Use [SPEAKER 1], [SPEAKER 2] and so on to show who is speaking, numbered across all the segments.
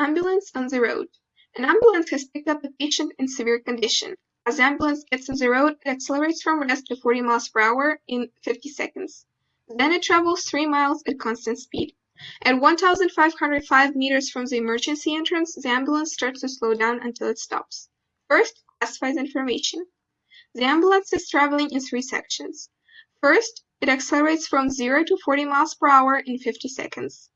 [SPEAKER 1] Ambulance on the road. An ambulance has picked up a patient in severe condition. As the ambulance gets on the road, it accelerates from rest to 40 miles per hour in 50 seconds. Then it travels 3 miles at constant speed. At 1,505 meters from the emergency entrance, the ambulance starts to slow down until it stops. First, classifies information. The ambulance is traveling in three sections. First, it accelerates from 0 to 40 miles per hour in 50 seconds.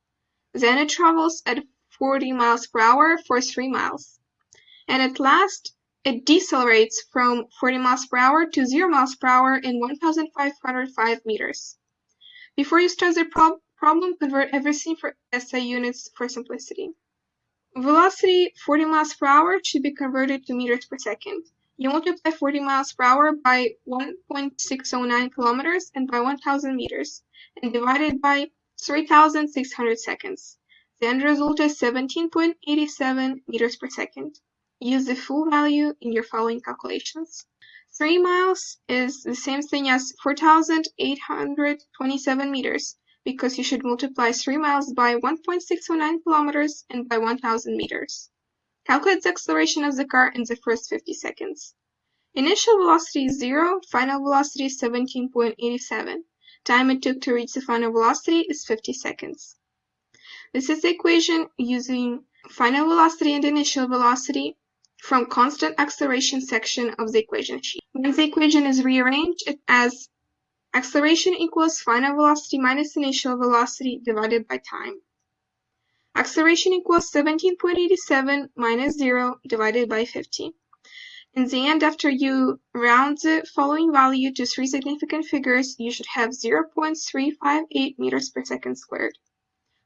[SPEAKER 1] Then it travels at 40 miles per hour for 3 miles. And at last, it decelerates from 40 miles per hour to 0 miles per hour in 1,505 meters. Before you start the prob problem, convert everything for SI units for simplicity. Velocity 40 miles per hour should be converted to meters per second. You multiply 40 miles per hour by 1.609 kilometers and by 1000 meters, and divide it by 3600 seconds. The end result is 17.87 meters per second. Use the full value in your following calculations. 3 miles is the same thing as 4,827 meters, because you should multiply 3 miles by 1.609 kilometers and by 1000 meters. Calculate the acceleration of the car in the first 50 seconds. Initial velocity is 0, final velocity is 17.87. Time it took to reach the final velocity is 50 seconds. This is the equation using final velocity and initial velocity from constant acceleration section of the equation sheet. When the equation is rearranged, as acceleration equals final velocity minus initial velocity divided by time. Acceleration equals 17.87 minus 0 divided by 50. In the end, after you round the following value to three significant figures, you should have 0.358 meters per second squared.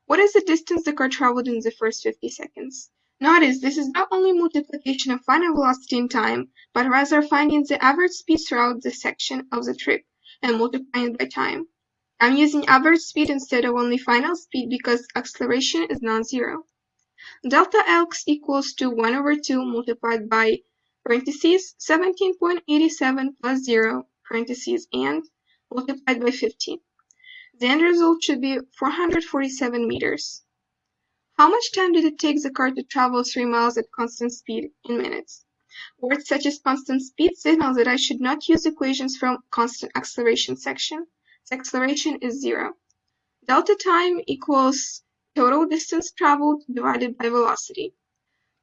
[SPEAKER 1] What is the distance the car traveled in the first 50 seconds? Notice this is not only multiplication of final velocity in time, but rather finding the average speed throughout the section of the trip and multiplying it by time. I'm using average speed instead of only final speed because acceleration is non-zero. Delta x equals to 1 over 2 multiplied by parentheses 17.87 plus 0 parentheses and multiplied by 50. The end result should be 447 meters. How much time did it take the car to travel 3 miles at constant speed in minutes? Words such as constant speed signal that I should not use equations from constant acceleration section The acceleration is zero. Delta time equals total distance traveled divided by velocity.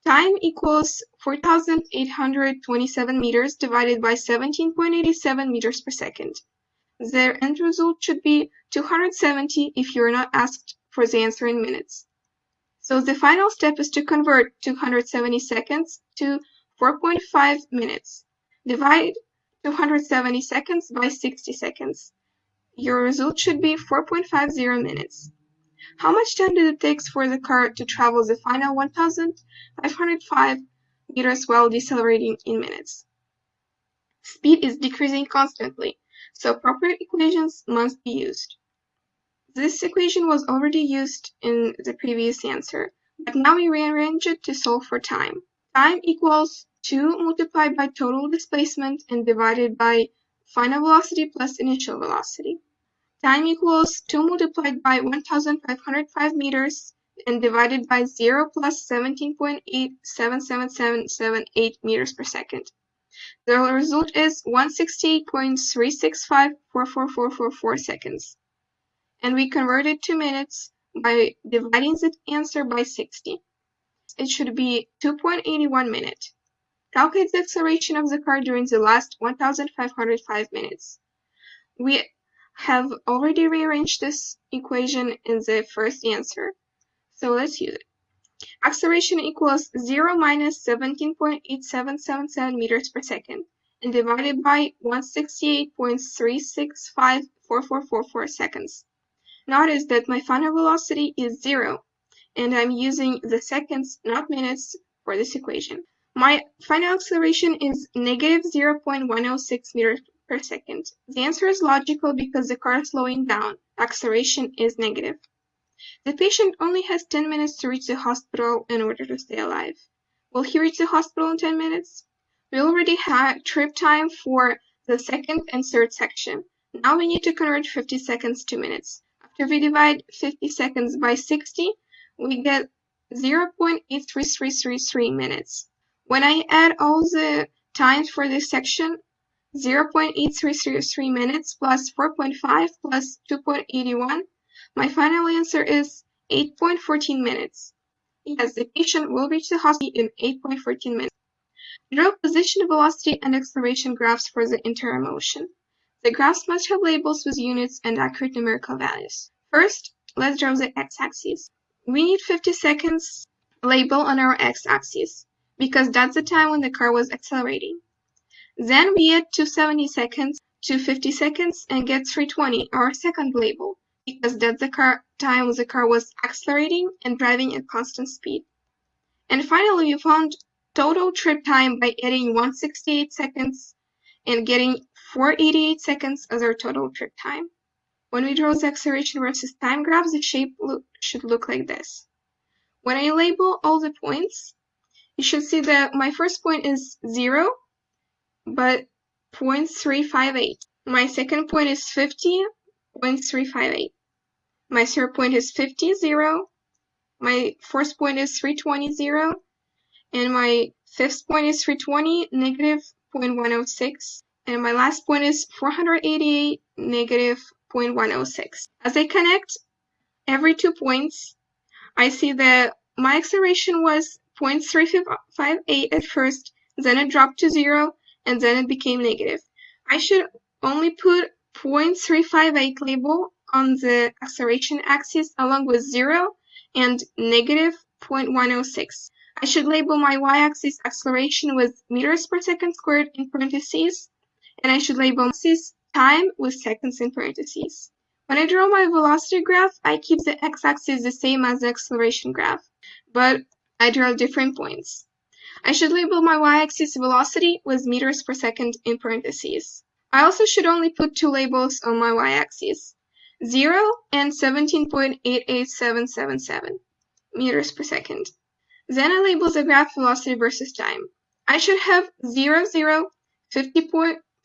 [SPEAKER 1] Time equals 4,827 meters divided by 17.87 meters per second. Their end result should be 270 if you are not asked for the answer in minutes. So the final step is to convert 270 seconds to 4.5 minutes. Divide 270 seconds by 60 seconds. Your result should be 4.50 minutes. How much time did it take for the car to travel the final 1,505 meters while decelerating in minutes? Speed is decreasing constantly, so proper equations must be used. This equation was already used in the previous answer, but now we rearrange it to solve for time. Time equals 2 multiplied by total displacement and divided by final velocity plus initial velocity. Time equals 2 multiplied by 1505 meters and divided by 0 plus 17.877778 meters per second. The result is 168.3654444 seconds. And we convert it to minutes by dividing the answer by 60. It should be 2.81 minute. Calculate the acceleration of the car during the last 1505 minutes. We have already rearranged this equation in the first answer, so let's use it. Acceleration equals 0 minus 17.8777 meters per second and divided by 168.3654444 seconds. Notice that my final velocity is 0 and I'm using the seconds, not minutes, for this equation. My final acceleration is negative 0.106 meters per second. The answer is logical because the car is slowing down. Acceleration is negative. The patient only has 10 minutes to reach the hospital in order to stay alive. Will he reach the hospital in 10 minutes? We already had trip time for the second and third section. Now we need to convert 50 seconds to minutes. After we divide 50 seconds by 60, we get 0.8333 minutes. When I add all the times for this section, 0.8333 minutes plus 4.5 plus 2.81, my final answer is 8.14 minutes. Yes, the patient will reach the hospital in 8.14 minutes. Draw position, velocity, and acceleration graphs for the entire motion. The graphs must have labels with units and accurate numerical values. First, let's draw the x-axis. We need 50 seconds label on our x-axis because that's the time when the car was accelerating. Then we add 270 seconds to 50 seconds and get 320, our second label, because car time the car was accelerating and driving at constant speed. And finally, we found total trip time by adding 168 seconds and getting 488 seconds as our total trip time. When we draw the acceleration versus time graphs, the shape should look like this. When I label all the points, you should see that my first point is 0, but 0.358. My second point is 50.358. My third point is 50, 0. My fourth point is 320, 0. And my fifth point is 320, negative 0.106. And my last point is 488, negative 0.106. As I connect every two points, I see that my acceleration was 0.358 at first, then it dropped to zero, and then it became negative. I should only put 0.358 label on the acceleration axis along with zero and negative 0.106. I should label my y-axis acceleration with meters per second squared in parentheses, and I should label axis time with seconds in parentheses. When I draw my velocity graph, I keep the x-axis the same as the acceleration graph, but I draw different points. I should label my y-axis velocity with meters per second in parentheses. I also should only put two labels on my y-axis, 0 and 17.88777 meters per second. Then I label the graph velocity versus time. I should have 0, 0, 50,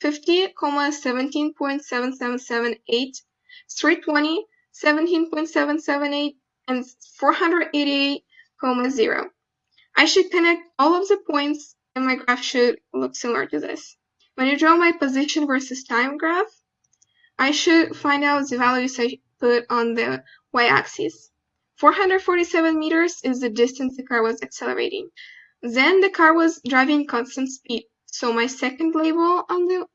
[SPEAKER 1] 50, 17.7778, 320, 17.778, and 488, 0. I should connect all of the points and my graph should look similar to this. When I draw my position versus time graph, I should find out the values I put on the y-axis. 447 meters is the distance the car was accelerating. Then the car was driving constant speed, so my second label on the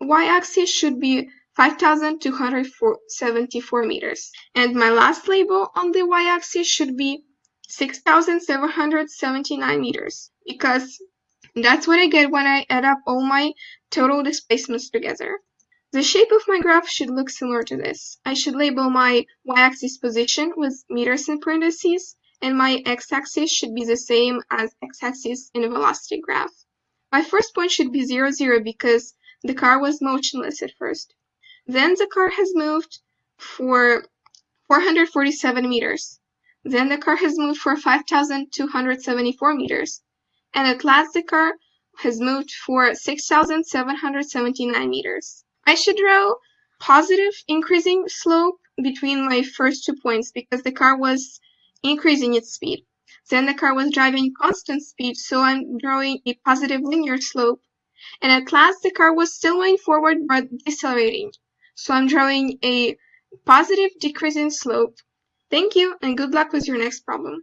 [SPEAKER 1] y-axis should be 5,274 meters. And my last label on the y-axis should be 6,779 meters because that's what I get when I add up all my total displacements together. The shape of my graph should look similar to this. I should label my y-axis position with meters in parentheses, and my x-axis should be the same as x-axis in a velocity graph. My first point should be 0, 0 because the car was motionless at first. Then the car has moved for 447 meters. Then the car has moved for 5,274 meters. And at last the car has moved for 6,779 meters. I should draw positive increasing slope between my first two points because the car was increasing its speed. Then the car was driving constant speed, so I'm drawing a positive linear slope. And at last the car was still moving forward but decelerating. So I'm drawing a positive decreasing slope Thank you and good luck with your next problem.